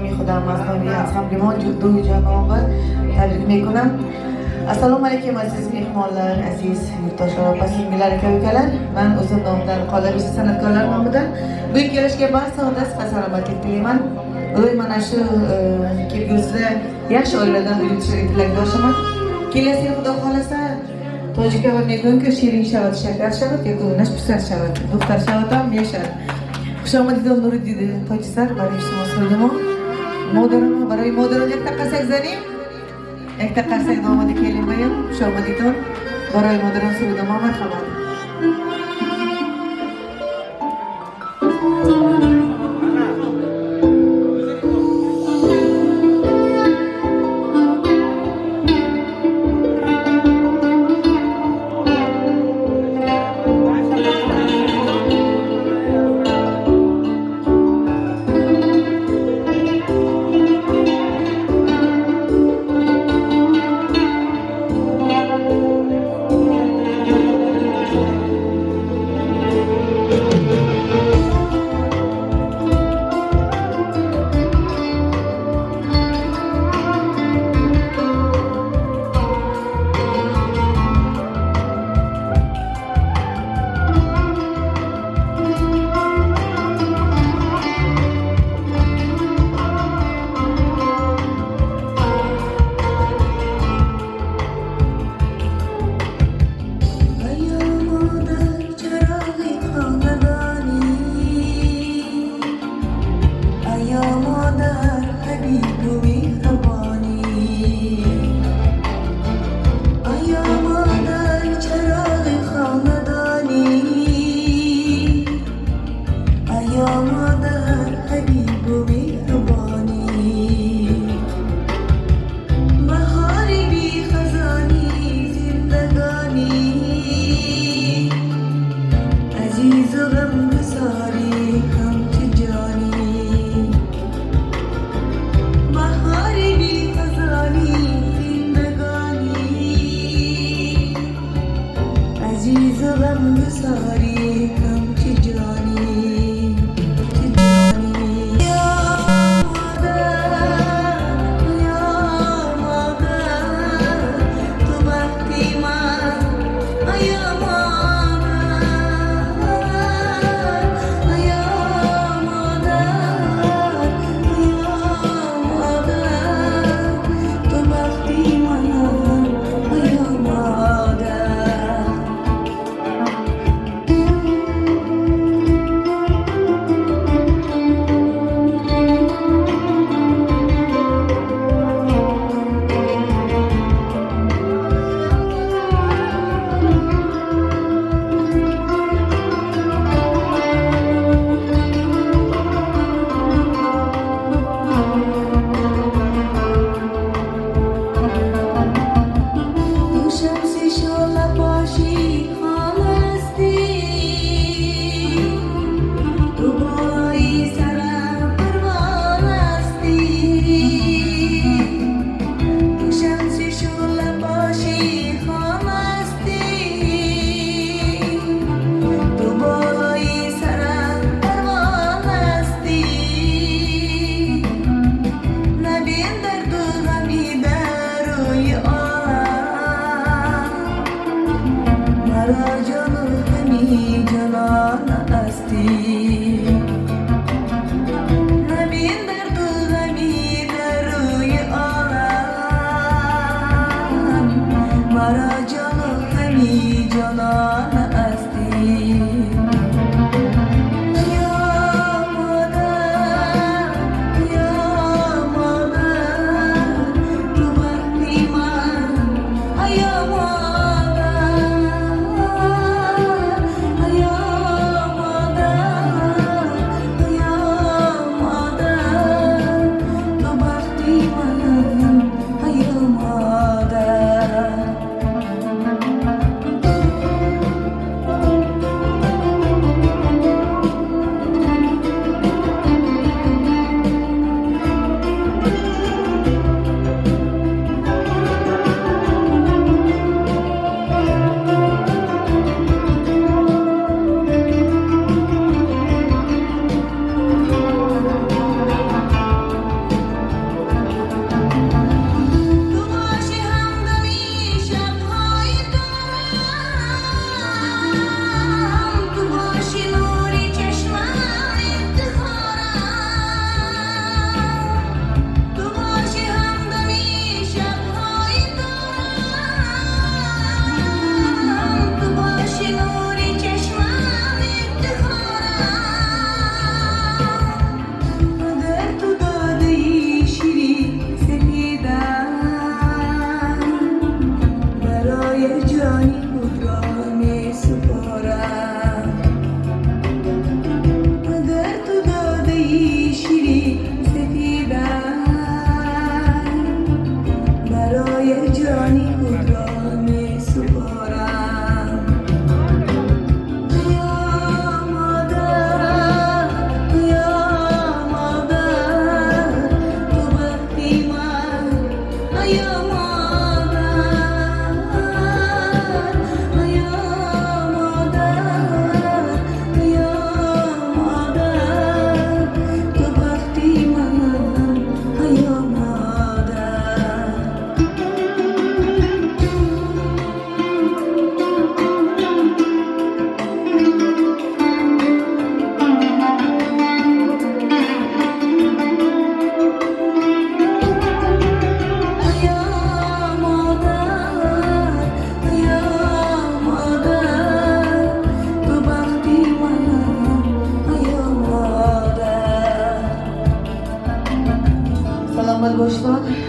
نام خودم از نامی از همگمان دو جناب تبریک میکنم assalomu alaykum aziz mehmonlar aziz yurtdoshlar opa singillar aka ukalar. Man o'zim nomimdan qolaversa san'atkorlar nomidan bugun kelishga barchalariga sihat salomatlik tilayman ilohi mana shu e, kelgusida yaxshi oiladan bo'lishni tilakdoshiman kelasi yil xudo شود tojika va mezonka shirin shavat shakar shavat yakunash pusar shavat muxtar shavat ham yashar. Xushomad nuri dedi tojisar barishmos مادران برای مادران یک تقصیق زنیم. یک تقصیق نامد شما شامدیتان برای مادران سرود محمد خواهد Father